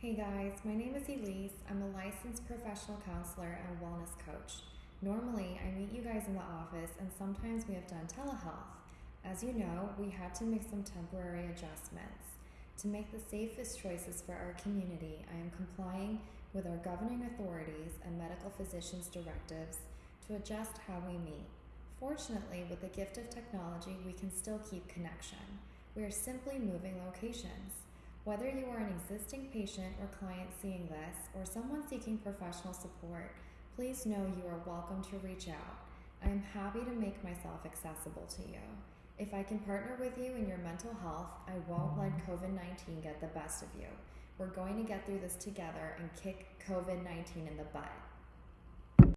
Hey guys, my name is Elise. I'm a licensed professional counselor and wellness coach. Normally, I meet you guys in the office and sometimes we have done telehealth. As you know, we had to make some temporary adjustments. To make the safest choices for our community, I am complying with our governing authorities and medical physicians' directives to adjust how we meet. Fortunately, with the gift of technology, we can still keep connection. We are simply moving locations. Whether you are an existing patient or client seeing this, or someone seeking professional support, please know you are welcome to reach out. I am happy to make myself accessible to you. If I can partner with you in your mental health, I won't let COVID 19 get the best of you. We're going to get through this together and kick COVID 19 in the butt.